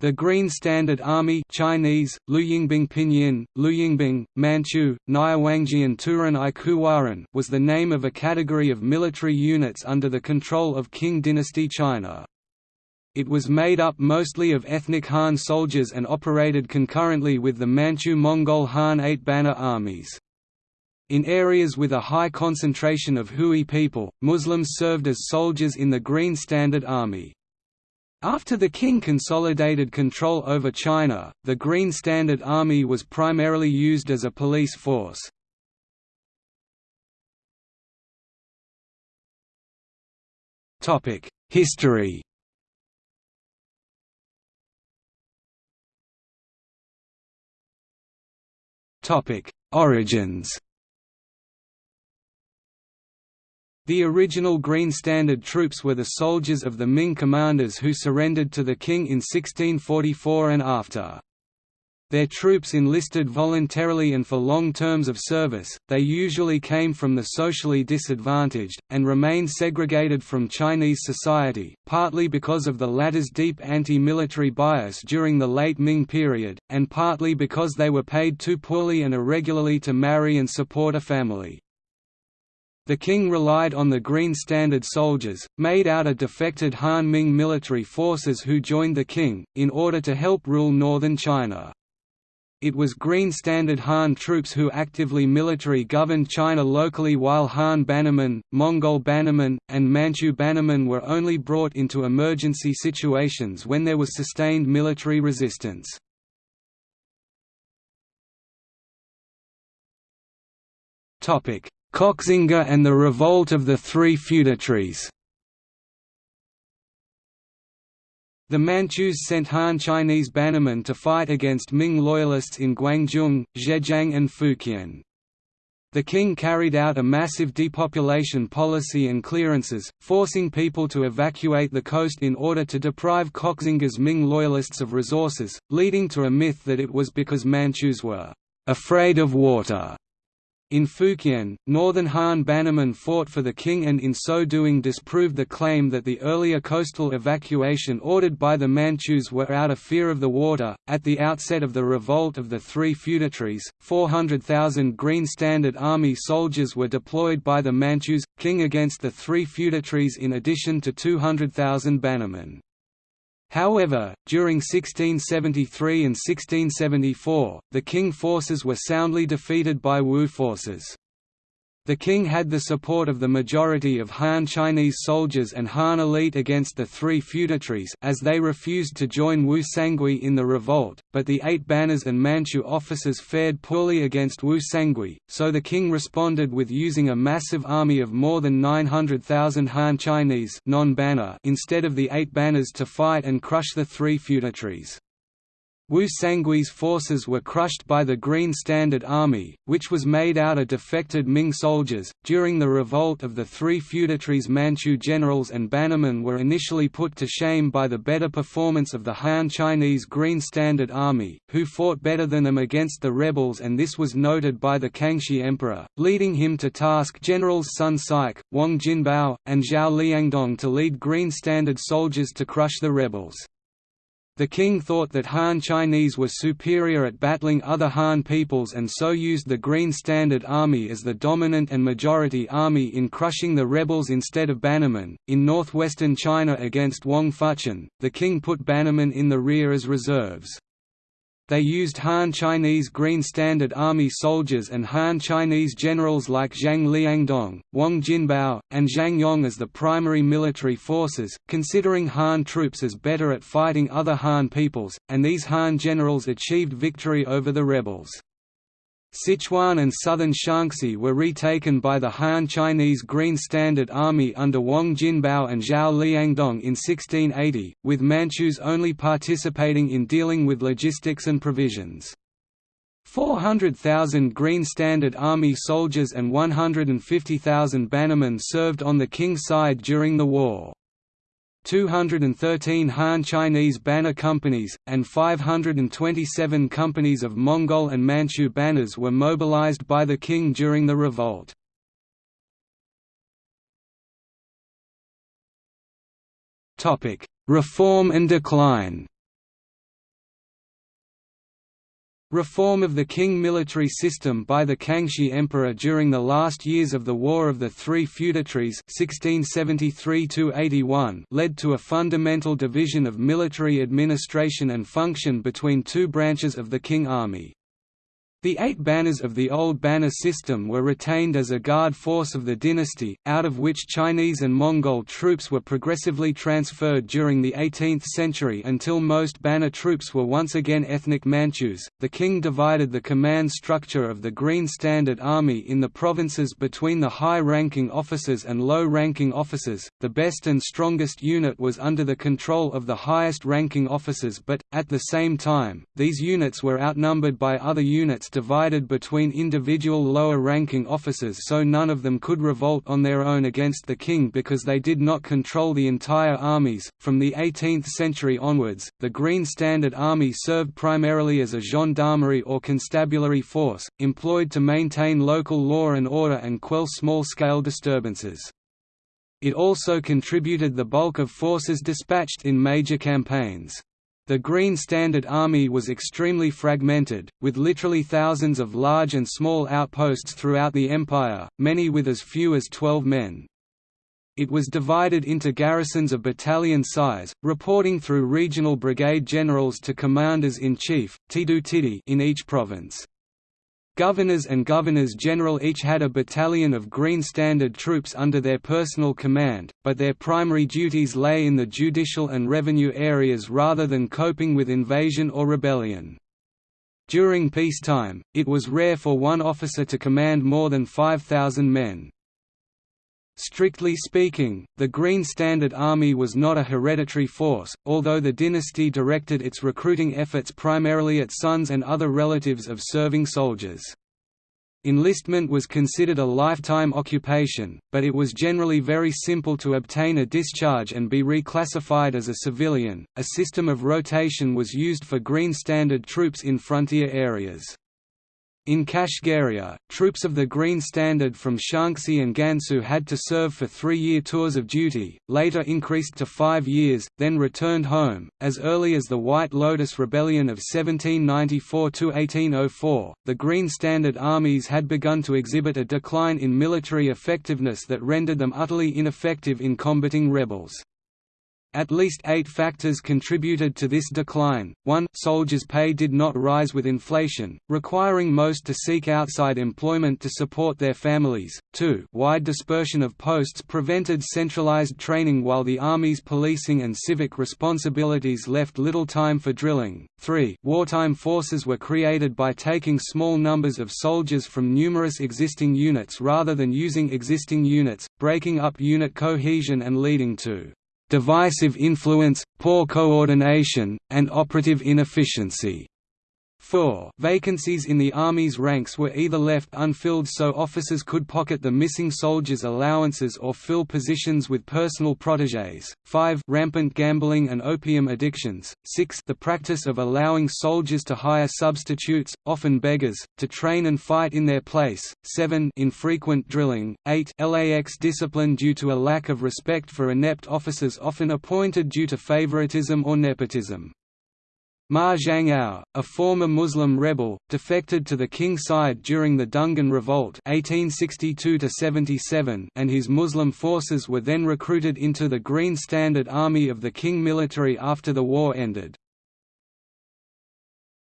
The Green Standard Army Chinese, Luyingbing Pinyin, Luyingbing, Manchu, Nyawangjian Turan Ikuwaran was the name of a category of military units under the control of Qing dynasty China. It was made up mostly of ethnic Han soldiers and operated concurrently with the Manchu-Mongol Han Eight-Banner armies. In areas with a high concentration of Hui people, Muslims served as soldiers in the Green Standard Army. After the Qing consolidated control over China, the Green Standard Army was primarily used as a police force. History Origins The original Green Standard troops were the soldiers of the Ming commanders who surrendered to the Qing in 1644 and after. Their troops enlisted voluntarily and for long terms of service, they usually came from the socially disadvantaged, and remained segregated from Chinese society, partly because of the latter's deep anti-military bias during the late Ming period, and partly because they were paid too poorly and irregularly to marry and support a family. The Qing relied on the Green Standard soldiers, made out of defected Han Ming military forces who joined the Qing, in order to help rule northern China. It was Green Standard Han troops who actively military governed China locally while Han bannermen, Mongol bannermen, and Manchu bannermen were only brought into emergency situations when there was sustained military resistance. Koxinga and the Revolt of the Three Feudatories The Manchus sent Han Chinese bannermen to fight against Ming loyalists in Guangzhou, Zhejiang and Fujian. The Qing carried out a massive depopulation policy and clearances, forcing people to evacuate the coast in order to deprive Koxinga's Ming loyalists of resources, leading to a myth that it was because Manchus were afraid of water in Fujian, northern Han bannermen fought for the Qing and in so doing disproved the claim that the earlier coastal evacuation ordered by the Manchus were out of fear of the water. At the outset of the revolt of the three feudatories, 400,000 Green Standard Army soldiers were deployed by the Manchus, Qing against the three feudatories in addition to 200,000 bannermen. However, during 1673 and 1674, the Qing forces were soundly defeated by Wu forces. The Qing had the support of the majority of Han Chinese soldiers and Han elite against the three feudatories as they refused to join Wu Sangui in the revolt, but the Eight Banners and Manchu officers fared poorly against Wu Sangui, so the Qing responded with using a massive army of more than 900,000 Han Chinese non-banner instead of the Eight Banners to fight and crush the three feudatories. Wu Sangui's forces were crushed by the Green Standard Army, which was made out of defected Ming soldiers. During the revolt of the three feudatories, Manchu generals and bannermen were initially put to shame by the better performance of the Han Chinese Green Standard Army, who fought better than them against the rebels, and this was noted by the Kangxi Emperor, leading him to task generals Sun Sike, Wang Jinbao, and Zhao Liangdong to lead Green Standard soldiers to crush the rebels. The Qing thought that Han Chinese were superior at battling other Han peoples and so used the Green Standard Army as the dominant and majority army in crushing the rebels instead of Bannermen. In northwestern China against Wang Fuchen, the Qing put Bannermen in the rear as reserves. They used Han Chinese Green Standard Army soldiers and Han Chinese generals like Zhang Liangdong, Wang Jinbao, and Zhang Yong as the primary military forces, considering Han troops as better at fighting other Han peoples, and these Han generals achieved victory over the rebels. Sichuan and southern Shaanxi were retaken by the Han Chinese Green Standard Army under Wang Jinbao and Zhao Liangdong in 1680, with Manchus only participating in dealing with logistics and provisions. 400,000 Green Standard Army soldiers and 150,000 bannermen served on the Qing's side during the war. 213 Han Chinese banner companies, and 527 companies of Mongol and Manchu banners were mobilized by the Qing during the revolt. Reform and decline Reform of the Qing military system by the Kangxi Emperor during the last years of the War of the Three Feudatories 1673 led to a fundamental division of military administration and function between two branches of the Qing army. The eight banners of the old banner system were retained as a guard force of the dynasty, out of which Chinese and Mongol troops were progressively transferred during the 18th century until most banner troops were once again ethnic Manchus. The Qing divided the command structure of the Green Standard Army in the provinces between the high ranking officers and low ranking officers. The best and strongest unit was under the control of the highest ranking officers, but, at the same time, these units were outnumbered by other units divided between individual lower-ranking officers so none of them could revolt on their own against the Qing because they did not control the entire armies. From the 18th century onwards, the Green Standard Army served primarily as a gendarmerie or constabulary force, employed to maintain local law and order and quell small-scale disturbances. It also contributed the bulk of forces dispatched in major campaigns. The Green Standard Army was extremely fragmented, with literally thousands of large and small outposts throughout the empire, many with as few as 12 men. It was divided into garrisons of battalion size, reporting through regional brigade generals to commanders-in-chief in each province. Governors and governors-general each had a battalion of Green Standard troops under their personal command, but their primary duties lay in the judicial and revenue areas rather than coping with invasion or rebellion. During peacetime, it was rare for one officer to command more than 5,000 men. Strictly speaking, the Green Standard Army was not a hereditary force, although the dynasty directed its recruiting efforts primarily at sons and other relatives of serving soldiers. Enlistment was considered a lifetime occupation, but it was generally very simple to obtain a discharge and be reclassified as a civilian. A system of rotation was used for Green Standard troops in frontier areas. In Kashgaria, troops of the Green Standard from Shaanxi and Gansu had to serve for three-year tours of duty, later increased to five years, then returned home. As early as the White Lotus Rebellion of 1794–1804, the Green Standard armies had begun to exhibit a decline in military effectiveness that rendered them utterly ineffective in combating rebels. At least eight factors contributed to this decline. 1. Soldiers' pay did not rise with inflation, requiring most to seek outside employment to support their families. 2. Wide dispersion of posts prevented centralized training while the Army's policing and civic responsibilities left little time for drilling. 3. Wartime forces were created by taking small numbers of soldiers from numerous existing units rather than using existing units, breaking up unit cohesion and leading to divisive influence, poor coordination, and operative inefficiency. 4. Vacancies in the Army's ranks were either left unfilled so officers could pocket the missing soldiers' allowances or fill positions with personal protégés. 5. Rampant gambling and opium addictions. 6. The practice of allowing soldiers to hire substitutes, often beggars, to train and fight in their place. 7. Infrequent drilling. 8. LAX discipline due to a lack of respect for inept officers often appointed due to favoritism or nepotism. Ma Zhangao, a former Muslim rebel, defected to the Qing side during the Dungan Revolt 1862 and his Muslim forces were then recruited into the Green Standard Army of the Qing military after the war ended.